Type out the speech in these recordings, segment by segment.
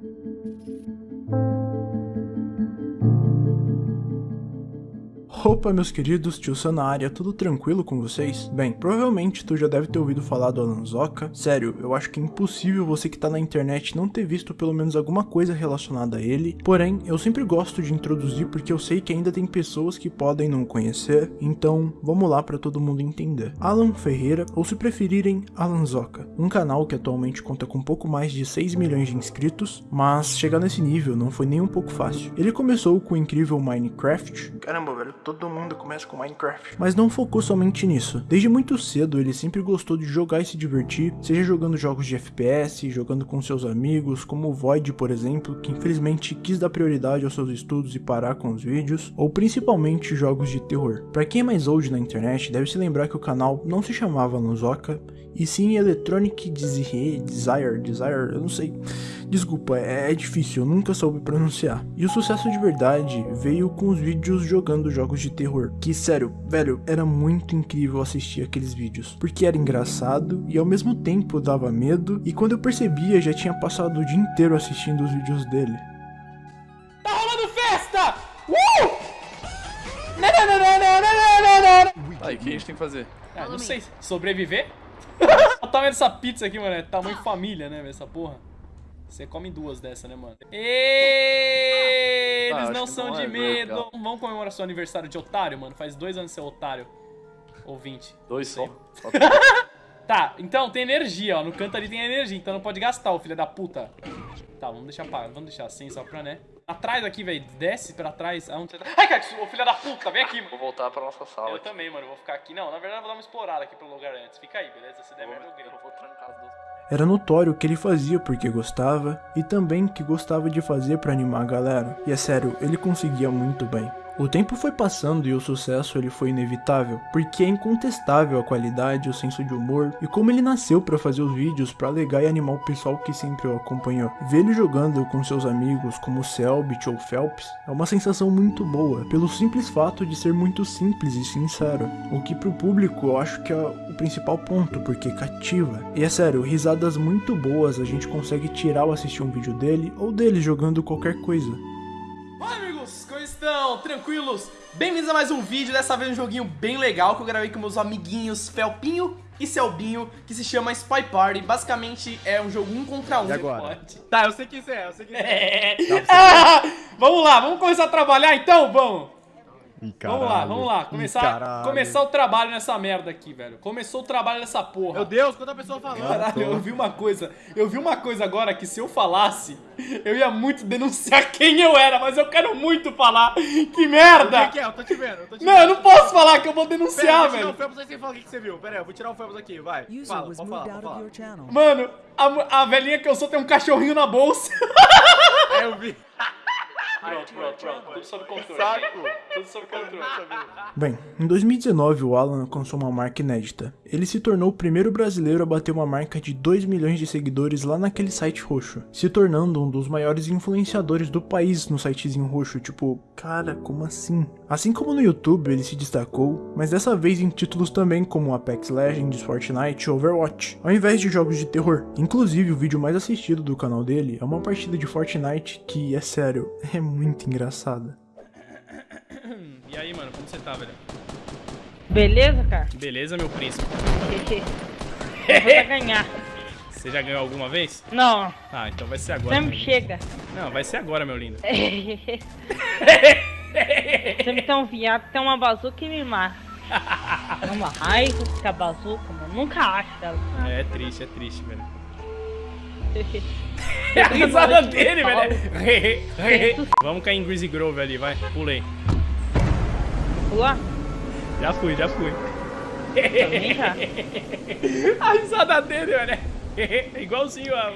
Música Opa, meus queridos, tio Sam na área, tudo tranquilo com vocês? Bem, provavelmente tu já deve ter ouvido falar do Alan Zoka. Sério, eu acho que é impossível você que tá na internet não ter visto pelo menos alguma coisa relacionada a ele. Porém, eu sempre gosto de introduzir porque eu sei que ainda tem pessoas que podem não conhecer, então vamos lá para todo mundo entender. Alan Ferreira, ou se preferirem, Alan Zoka, um canal que atualmente conta com pouco mais de 6 milhões de inscritos, mas chegar nesse nível não foi nem um pouco fácil. Ele começou com o incrível Minecraft. Caramba, velho, todo mundo começa com Minecraft. Mas não focou somente nisso. Desde muito cedo ele sempre gostou de jogar e se divertir, seja jogando jogos de FPS, jogando com seus amigos, como o Void, por exemplo, que infelizmente quis dar prioridade aos seus estudos e parar com os vídeos, ou principalmente jogos de terror. Para quem é mais old na internet, deve se lembrar que o canal não se chamava Nozoka, e sim Electronic Desire, Desire, Desire, eu não sei. Desculpa, é, é difícil, eu nunca soube pronunciar. E o sucesso de verdade veio com os vídeos jogando jogos de terror, que sério, velho, era muito incrível assistir aqueles vídeos, porque era engraçado e ao mesmo tempo dava medo, e quando eu percebia já tinha passado o dia inteiro assistindo os vídeos dele. Tá rolando festa! Uh! Aí, o que a gente tem que fazer? Ah, não sei, sobreviver? Olha o tamanho dessa pizza aqui, mano, é tamanho família, né, essa porra. Você come duas dessa, né, mano? Eles Ah, não acho que são não de é medo. legal. Vamos comemorar seu aniversário de otário, mano? Faz dois anos de ser otário. Ou 20. Dois só? Tá, então tem energia, ó. No canto ali tem energia, então não pode gastar, o filho da puta. Tá, vamos deixar vamos deixar assim só pra, né? Atrás aqui, velho. Desce pra trás. Aonde você tá? Ai, cara, ô filho da puta, vem aqui, Vou mano. voltar pra nossa sala. Eu aqui. também, mano. Vou ficar aqui. Não, na verdade eu vou dar uma explorada aqui pelo lugar antes. Fica aí, beleza? Se der Eu merda, eu vou, grito. eu vou trancar as duas. Era notório o que ele fazia porque gostava e também que gostava de fazer para animar a galera. E é sério, ele conseguia muito bem. O tempo foi passando e o sucesso ele foi inevitável, porque é incontestável a qualidade, o senso de humor e como ele nasceu para fazer os vídeos para alegar e animar o pessoal que sempre o acompanhou. Ver ele jogando com seus amigos como Selbit ou Phelps é uma sensação muito boa, pelo simples fato de ser muito simples e sincero, o que pro público eu acho que é o principal ponto, porque cativa. E é sério, risadas muito boas a gente consegue tirar ao assistir um vídeo dele ou dele jogando qualquer coisa. Estão? Tranquilos? Bem-vindos a mais um vídeo, dessa vez um joguinho bem legal que eu gravei com meus amiguinhos Felpinho e Selbinho, que se chama Spy Party. Basicamente é um jogo um contra um. E agora? Pode. Tá, eu sei que isso é, eu sei que isso é. É. Ah, vamos lá, vamos começar a trabalhar então? Vamos! Ih, Vamos lá, vamos lá. Começar, começar o trabalho nessa merda aqui, velho. Começou o trabalho nessa porra. Meu Deus, quanta pessoa falando. Caralho, eu vi uma coisa. Eu vi uma coisa agora que se eu falasse, eu ia muito denunciar quem eu era, mas eu quero muito falar. Que merda! que é? Eu tô te vendo, eu tô te Não, vendo. eu não posso falar que eu vou Pera, eu denunciar, vou tirar velho. o Phelps aí sem falar o que você viu. Pera aí, eu vou tirar o Phelps aqui, vai. Fala, pode falar, pode falar. Mano, a, a velhinha que eu sou tem um cachorrinho na bolsa. É, eu vi. Pronto, pronto, pronto. Tudo sob controle. Saco! Tudo sob controle. Bem, em 2019 o Alan alcançou uma marca inédita. Ele se tornou o primeiro brasileiro a bater uma marca de 2 milhões de seguidores lá naquele site roxo, se tornando um dos maiores influenciadores do país no sitezinho roxo, tipo, cara, como assim? Assim como no YouTube ele se destacou, mas dessa vez em títulos também como Apex Legends, Fortnite e Overwatch, ao invés de jogos de terror. Inclusive o vídeo mais assistido do canal dele é uma partida de Fortnite que, é sério, é muito engraçada. E aí, mano, como você tá, velho? Beleza, cara? Beleza, meu príncipe? Eu vou ganhar. Você já ganhou alguma vez? Não, Ah, então vai ser agora. sempre chega. Não, vai ser agora, meu lindo. sempre tem um viado, tem uma bazuca e me mata. É uma raiva que a bazuca, mano. Nunca acho ela. É triste, é triste, velho. É a risada dele, velho. Vamos cair em Greasy Grove ali, vai. Pulei. Pula? Já fui, já fui. Também já. A risada dele, velho. É igualzinho a.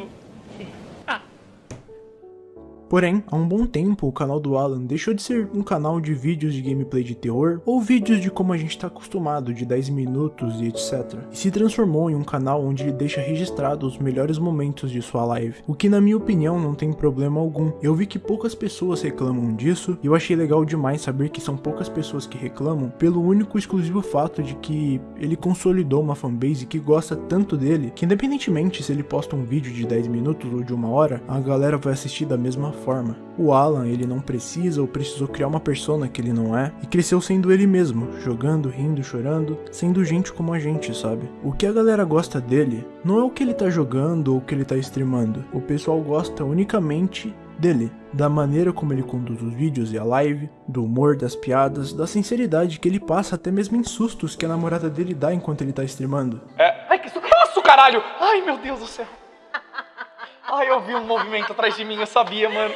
Porém, há um bom tempo o canal do Alan deixou de ser um canal de vídeos de gameplay de terror ou vídeos de como a gente está acostumado, de 10 minutos e etc. E se transformou em um canal onde ele deixa registrado os melhores momentos de sua live, o que na minha opinião não tem problema algum. Eu vi que poucas pessoas reclamam disso e eu achei legal demais saber que são poucas pessoas que reclamam pelo único exclusivo fato de que ele consolidou uma fanbase que gosta tanto dele que independentemente se ele posta um vídeo de 10 minutos ou de uma hora, a galera vai assistir da mesma forma. O Alan, ele não precisa ou precisou criar uma persona que ele não é e cresceu sendo ele mesmo, jogando, rindo, chorando, sendo gente como a gente, sabe? O que a galera gosta dele não é o que ele tá jogando ou o que ele tá streamando. O pessoal gosta unicamente dele, da maneira como ele conduz os vídeos e a live, do humor, das piadas, da sinceridade que ele passa até mesmo em sustos que a namorada dele dá enquanto ele tá streamando. É. Ai, que Nossa, caralho! Ai, meu Deus do céu. Ai, eu vi um movimento atrás de mim, eu sabia, mano.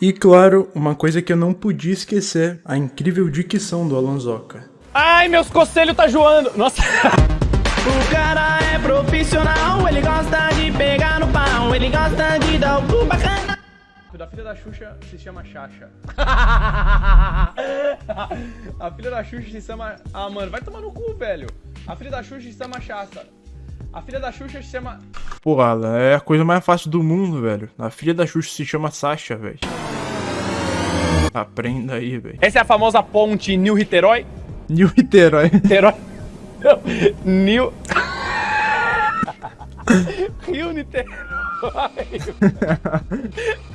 E claro, uma coisa que eu não podia esquecer, a incrível dicção do Alonsoca. Ai, meus conselhos tá joando. Nossa. O cara é profissional, ele gosta de pegar no pau, ele gosta de dar o cu bacana. Da filha da Xuxa se chama Xaxa. A filha da Xuxa se chama. Ah, mano, vai tomar no cu, velho. A filha da Xuxa se chama Chasta. A filha da Xuxa se chama. Pô, Alan, é a coisa mais fácil do mundo, velho. A filha da Xuxa se chama Sasha, velho. Aprenda aí, velho. Essa é a famosa ponte New-Riterói? New Niterói. Niterói. Não, New. Rio Niterói.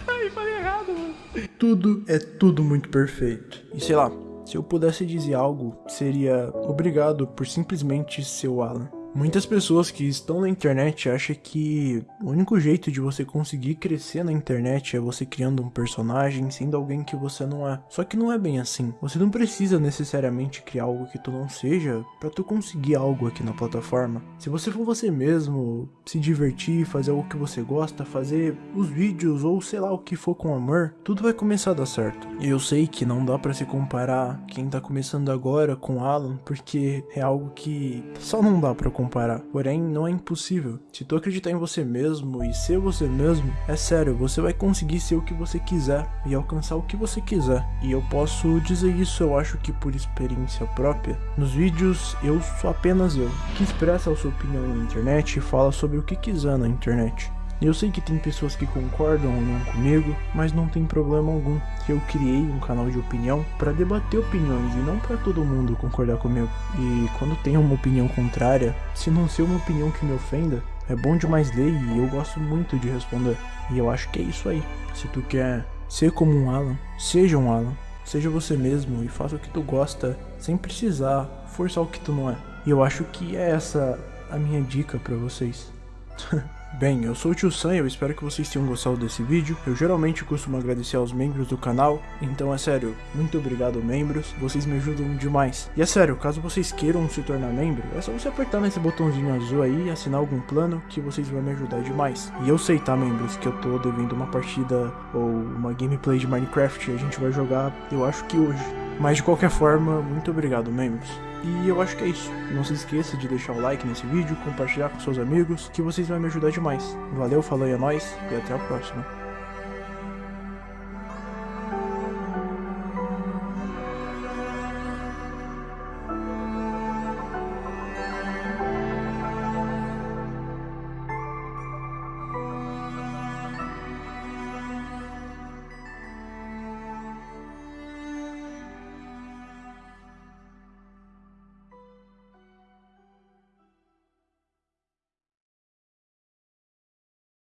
Ai, falei errado, mano. Tudo é tudo muito perfeito. E sei lá, se eu pudesse dizer algo, seria obrigado por simplesmente ser o Alan. Muitas pessoas que estão na internet acham que o único jeito de você conseguir crescer na internet é você criando um personagem sendo alguém que você não é. Só que não é bem assim. Você não precisa necessariamente criar algo que tu não seja para tu conseguir algo aqui na plataforma. Se você for você mesmo, se divertir, fazer algo que você gosta, fazer os vídeos ou sei lá o que for com amor, tudo vai começar a dar certo. Eu sei que não dá para se comparar quem tá começando agora com Alan, porque é algo que só não dá para comparar. Porém, não é impossível. Se tu acreditar em você mesmo e ser você mesmo, é sério, você vai conseguir ser o que você quiser e alcançar o que você quiser. E eu posso dizer isso, eu acho que por experiência própria. Nos vídeos, eu sou apenas eu, que expressa a sua opinião na internet e fala sobre o que quiser na internet. Eu sei que tem pessoas que concordam ou não comigo, mas não tem problema algum. Eu criei um canal de opinião para debater opiniões e não para todo mundo concordar comigo. E quando tem uma opinião contrária, se não ser uma opinião que me ofenda, é bom demais ler e eu gosto muito de responder. E eu acho que é isso aí. Se tu quer ser como um Alan, seja um Alan. Seja você mesmo e faça o que tu gosta sem precisar forçar o que tu não é. E eu acho que é essa a minha dica para vocês. Bem, eu sou o Tio Sam e eu espero que vocês tenham gostado desse vídeo. Eu geralmente costumo agradecer aos membros do canal, então é sério, muito obrigado membros, vocês me ajudam demais. E é sério, caso vocês queiram se tornar membro, é só você apertar nesse botãozinho azul aí e assinar algum plano que vocês vão me ajudar demais. E eu sei, tá membros, que eu tô devendo uma partida ou uma gameplay de Minecraft e a gente vai jogar, eu acho que hoje. Mas de qualquer forma, muito obrigado membros. E eu acho que é isso. Não se esqueça de deixar o like nesse vídeo, compartilhar com seus amigos, que vocês vão me ajudar demais. Valeu, falou e é nóis, e até a próxima.